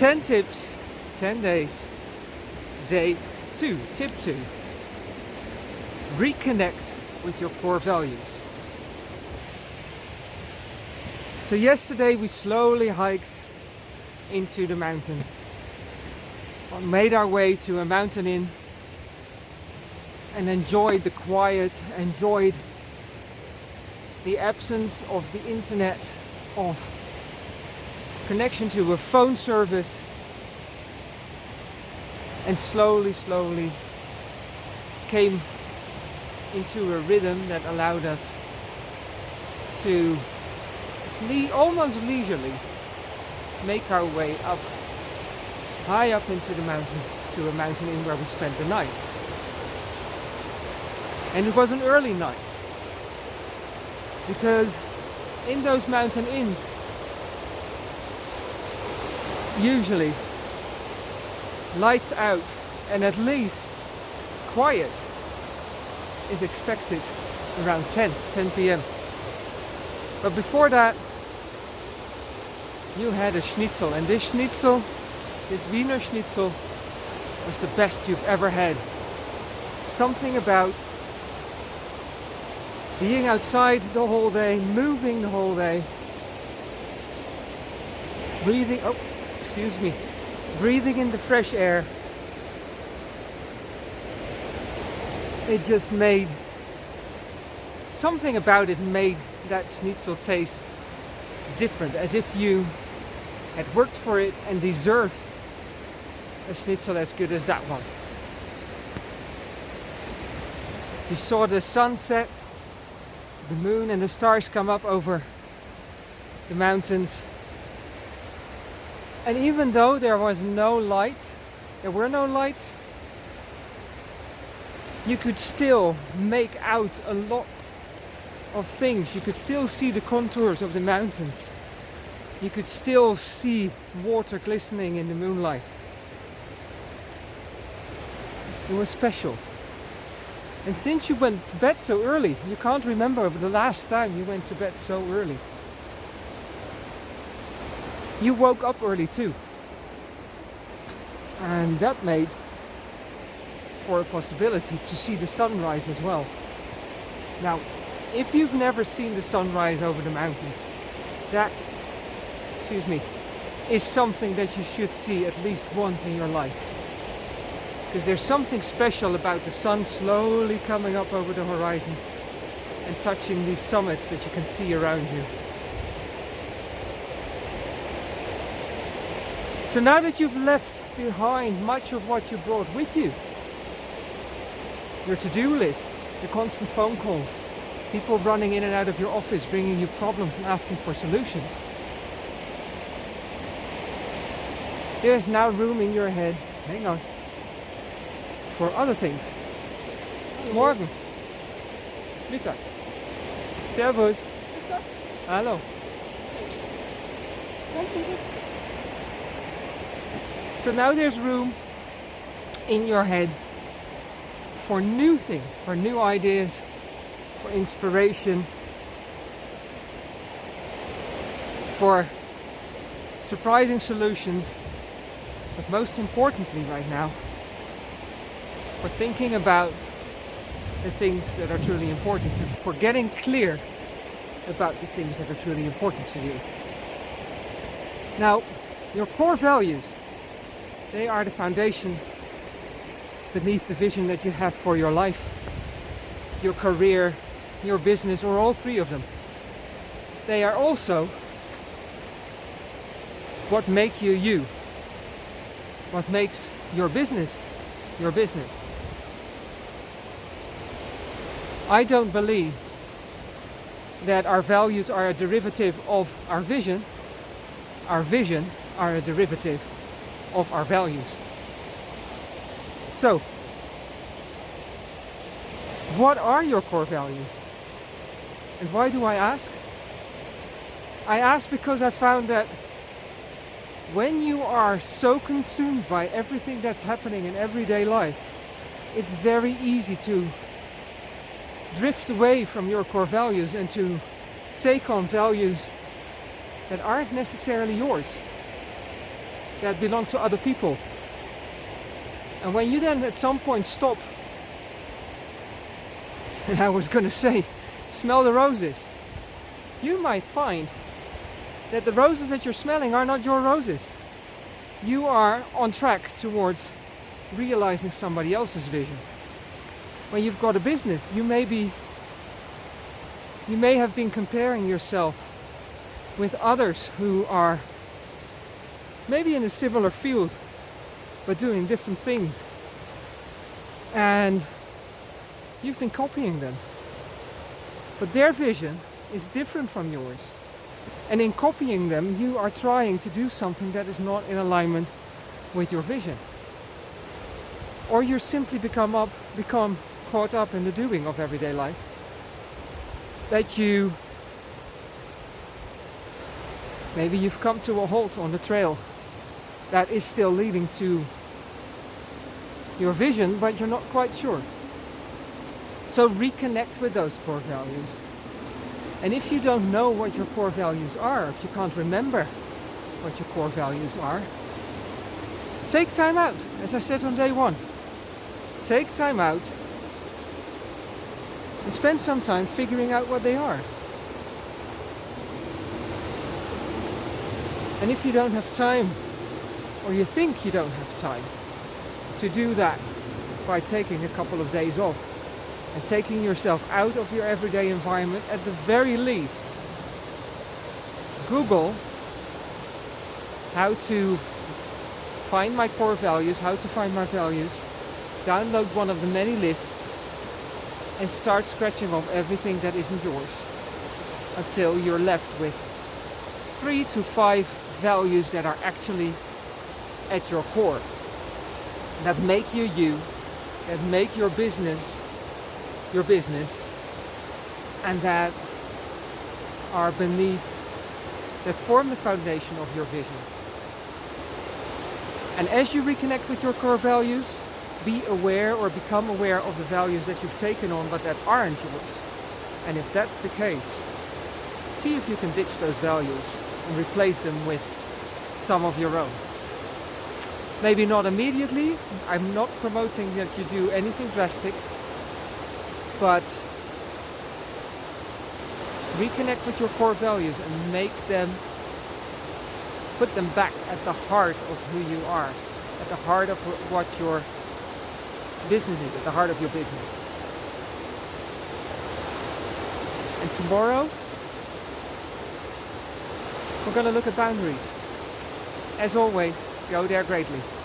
10 tips, 10 days, day 2, tip 2. Reconnect with your core values. So yesterday we slowly hiked into the mountains. Made our way to a mountain inn and enjoyed the quiet, enjoyed the absence of the internet, of connection to a phone service and slowly, slowly came into a rhythm that allowed us to le almost leisurely make our way up high up into the mountains to a mountain inn where we spent the night. And it was an early night because in those mountain inns usually lights out and at least quiet is expected around 10, 10 p.m. But before that, you had a schnitzel and this schnitzel, this Wiener schnitzel, was the best you've ever had. Something about being outside the whole day, moving the whole day, breathing, oh, excuse me, breathing in the fresh air. It just made, something about it made that schnitzel taste different, as if you had worked for it and deserved a schnitzel as good as that one. You saw the sunset, the moon and the stars come up over the mountains and even though there was no light, there were no lights, you could still make out a lot of things. You could still see the contours of the mountains. You could still see water glistening in the moonlight. It was special. And since you went to bed so early, you can't remember the last time you went to bed so early. You woke up early too. And that made for a possibility to see the sunrise as well. Now, if you've never seen the sunrise over the mountains, that, excuse me, is something that you should see at least once in your life. Because there's something special about the sun slowly coming up over the horizon and touching these summits that you can see around you. So now that you've left behind much of what you brought with you, your to-do list, your constant phone calls, people running in and out of your office bringing you problems and asking for solutions. There's now room in your head, hang on, for other things. Morgen. Mittag. Servus. Hallo. So now there's room in your head for new things, for new ideas, for inspiration, for surprising solutions, but most importantly right now, for thinking about the things that are truly important, for getting clear about the things that are truly important to you. Now, your core values they are the foundation beneath the vision that you have for your life, your career, your business, or all three of them. They are also what make you you, what makes your business your business. I don't believe that our values are a derivative of our vision. Our vision are a derivative of our values. So, what are your core values? And why do I ask? I ask because I found that when you are so consumed by everything that's happening in everyday life, it's very easy to drift away from your core values and to take on values that aren't necessarily yours. That belong to other people. And when you then at some point stop, and I was gonna say, smell the roses, you might find that the roses that you're smelling are not your roses. You are on track towards realizing somebody else's vision. When you've got a business, you may be you may have been comparing yourself with others who are maybe in a similar field but doing different things. And you've been copying them. But their vision is different from yours. And in copying them, you are trying to do something that is not in alignment with your vision. Or you simply become up, become caught up in the doing of everyday life. That you maybe you've come to a halt on the trail that is still leading to your vision, but you're not quite sure. So reconnect with those core values. And if you don't know what your core values are, if you can't remember what your core values are, take time out, as I said on day one. Take time out and spend some time figuring out what they are. And if you don't have time, or you think you don't have time, to do that by taking a couple of days off and taking yourself out of your everyday environment at the very least. Google how to find my core values, how to find my values, download one of the many lists and start scratching off everything that isn't yours until you're left with three to five values that are actually at your core that make you you, that make your business your business, and that are beneath, that form the foundation of your vision. And as you reconnect with your core values, be aware or become aware of the values that you've taken on but that aren't yours. And if that's the case, see if you can ditch those values and replace them with some of your own. Maybe not immediately. I'm not promoting that you do anything drastic. But reconnect with your core values and make them, put them back at the heart of who you are. At the heart of what your business is, at the heart of your business. And tomorrow, we're going to look at boundaries. As always, go there greatly.